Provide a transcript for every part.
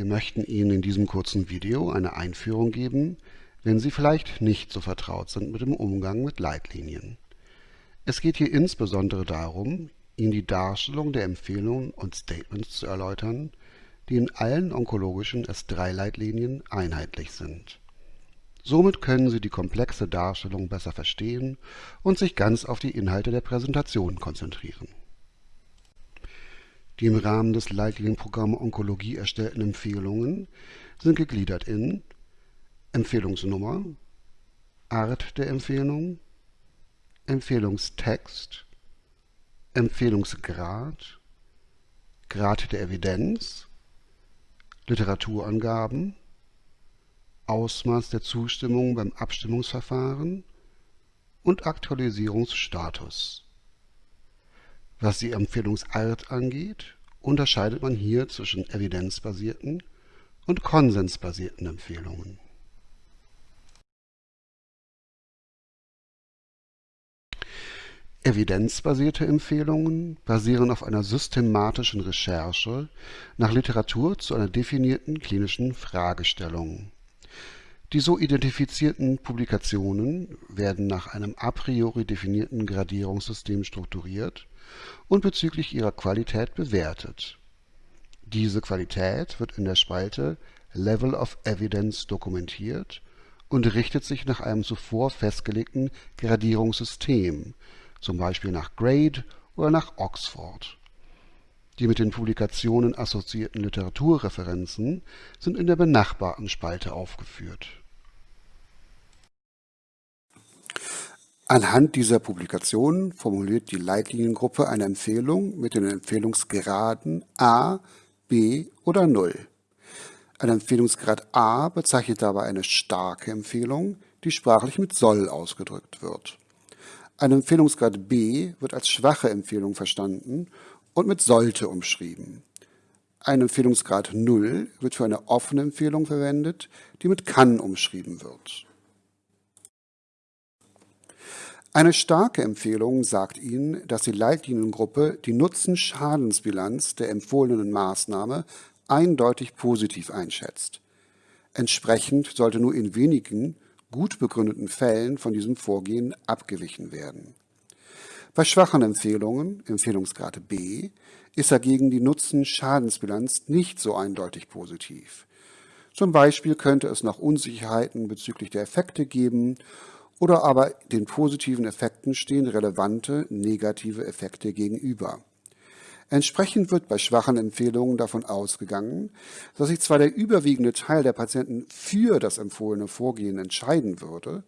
Wir möchten Ihnen in diesem kurzen Video eine Einführung geben, wenn Sie vielleicht nicht so vertraut sind mit dem Umgang mit Leitlinien. Es geht hier insbesondere darum, Ihnen die Darstellung der Empfehlungen und Statements zu erläutern, die in allen onkologischen S3-Leitlinien einheitlich sind. Somit können Sie die komplexe Darstellung besser verstehen und sich ganz auf die Inhalte der Präsentation konzentrieren die im Rahmen des Leitlinienprogramms Onkologie erstellten Empfehlungen sind gegliedert in Empfehlungsnummer, Art der Empfehlung, Empfehlungstext, Empfehlungsgrad, Grad der Evidenz, Literaturangaben, Ausmaß der Zustimmung beim Abstimmungsverfahren und Aktualisierungsstatus was die Empfehlungsart angeht, unterscheidet man hier zwischen evidenzbasierten und konsensbasierten Empfehlungen. Evidenzbasierte Empfehlungen basieren auf einer systematischen Recherche nach Literatur zu einer definierten klinischen Fragestellung. Die so identifizierten Publikationen werden nach einem a priori definierten Gradierungssystem strukturiert und bezüglich ihrer Qualität bewertet. Diese Qualität wird in der Spalte Level of Evidence dokumentiert und richtet sich nach einem zuvor festgelegten Gradierungssystem, zum Beispiel nach Grade oder nach Oxford. Die mit den Publikationen assoziierten Literaturreferenzen sind in der benachbarten Spalte aufgeführt Anhand dieser Publikationen formuliert die Leitliniengruppe eine Empfehlung mit den Empfehlungsgraden A, B oder 0. Ein Empfehlungsgrad A bezeichnet dabei eine starke Empfehlung, die sprachlich mit soll ausgedrückt wird. Ein Empfehlungsgrad B wird als schwache Empfehlung verstanden und mit sollte umschrieben. Ein Empfehlungsgrad 0 wird für eine offene Empfehlung verwendet, die mit kann umschrieben wird. Eine starke Empfehlung sagt Ihnen, dass die Leitliniengruppe die Nutzen-Schadensbilanz der empfohlenen Maßnahme eindeutig positiv einschätzt. Entsprechend sollte nur in wenigen gut begründeten Fällen von diesem Vorgehen abgewichen werden. Bei schwachen Empfehlungen, Empfehlungsgrad B, ist dagegen die Nutzen-Schadensbilanz nicht so eindeutig positiv. Zum Beispiel könnte es noch Unsicherheiten bezüglich der Effekte geben oder aber den positiven Effekten stehen relevante negative Effekte gegenüber. Entsprechend wird bei schwachen Empfehlungen davon ausgegangen, dass sich zwar der überwiegende Teil der Patienten für das empfohlene Vorgehen entscheiden würde,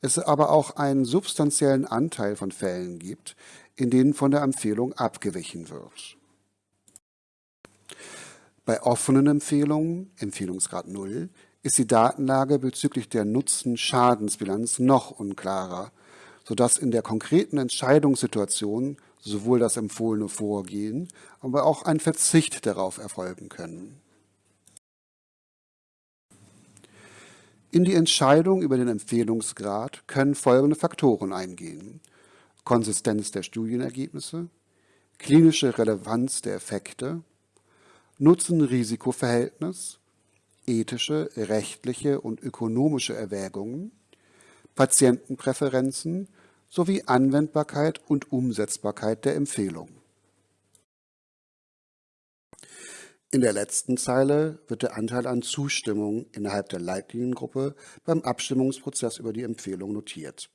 es aber auch einen substanziellen Anteil von Fällen gibt, in denen von der Empfehlung abgewichen wird. Bei offenen Empfehlungen, Empfehlungsgrad 0, ist die Datenlage bezüglich der Nutzen-Schadensbilanz noch unklarer, sodass in der konkreten Entscheidungssituation sowohl das empfohlene Vorgehen, aber auch ein Verzicht darauf erfolgen können. In die Entscheidung über den Empfehlungsgrad können folgende Faktoren eingehen. Konsistenz der Studienergebnisse, klinische Relevanz der Effekte, Nutzen-Risiko-Verhältnis ethische, rechtliche und ökonomische Erwägungen, Patientenpräferenzen sowie Anwendbarkeit und Umsetzbarkeit der Empfehlung. In der letzten Zeile wird der Anteil an Zustimmung innerhalb der Leitliniengruppe beim Abstimmungsprozess über die Empfehlung notiert.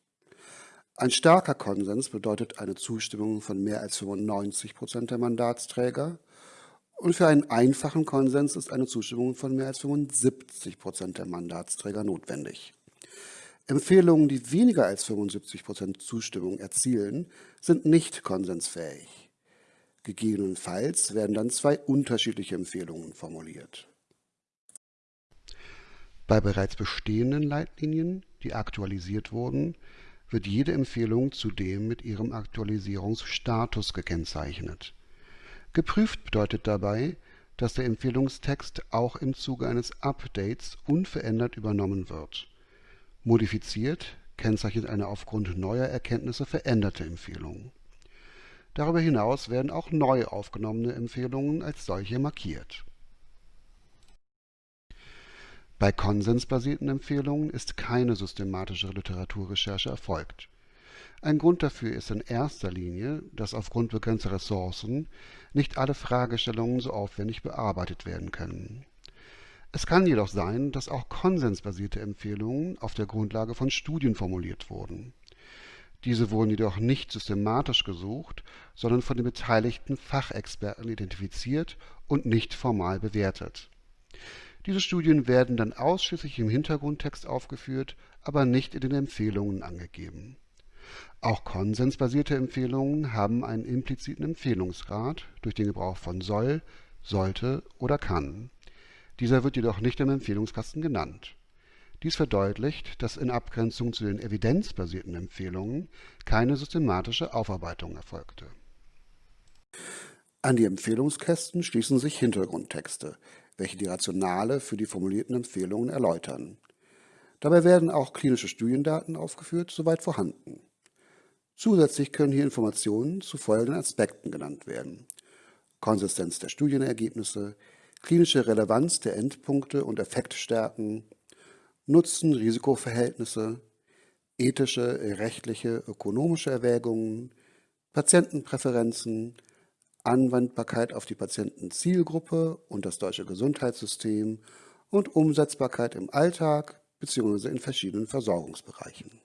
Ein starker Konsens bedeutet eine Zustimmung von mehr als 95 Prozent der Mandatsträger und für einen einfachen Konsens ist eine Zustimmung von mehr als 75 Prozent der Mandatsträger notwendig. Empfehlungen, die weniger als 75 Prozent Zustimmung erzielen, sind nicht konsensfähig. Gegebenenfalls werden dann zwei unterschiedliche Empfehlungen formuliert. Bei bereits bestehenden Leitlinien, die aktualisiert wurden, wird jede Empfehlung zudem mit ihrem Aktualisierungsstatus gekennzeichnet Geprüft bedeutet dabei, dass der Empfehlungstext auch im Zuge eines Updates unverändert übernommen wird. Modifiziert kennzeichnet eine aufgrund neuer Erkenntnisse veränderte Empfehlung. Darüber hinaus werden auch neu aufgenommene Empfehlungen als solche markiert Bei konsensbasierten Empfehlungen ist keine systematische Literaturrecherche erfolgt. Ein Grund dafür ist in erster Linie, dass aufgrund begrenzter Ressourcen nicht alle Fragestellungen so aufwendig bearbeitet werden können. Es kann jedoch sein, dass auch konsensbasierte Empfehlungen auf der Grundlage von Studien formuliert wurden. Diese wurden jedoch nicht systematisch gesucht, sondern von den beteiligten Fachexperten identifiziert und nicht formal bewertet. Diese Studien werden dann ausschließlich im Hintergrundtext aufgeführt, aber nicht in den Empfehlungen angegeben. Auch konsensbasierte Empfehlungen haben einen impliziten Empfehlungsgrad durch den Gebrauch von soll, sollte oder kann. Dieser wird jedoch nicht im Empfehlungskasten genannt. Dies verdeutlicht, dass in Abgrenzung zu den evidenzbasierten Empfehlungen keine systematische Aufarbeitung erfolgte. An die Empfehlungskästen schließen sich Hintergrundtexte, welche die Rationale für die formulierten Empfehlungen erläutern. Dabei werden auch klinische Studiendaten aufgeführt, soweit vorhanden. Zusätzlich können hier Informationen zu folgenden Aspekten genannt werden. Konsistenz der Studienergebnisse, klinische Relevanz der Endpunkte und Effektstärken, Nutzen-Risikoverhältnisse, ethische, rechtliche, ökonomische Erwägungen, Patientenpräferenzen, Anwendbarkeit auf die Patientenzielgruppe und das deutsche Gesundheitssystem und Umsetzbarkeit im Alltag bzw. in verschiedenen Versorgungsbereichen.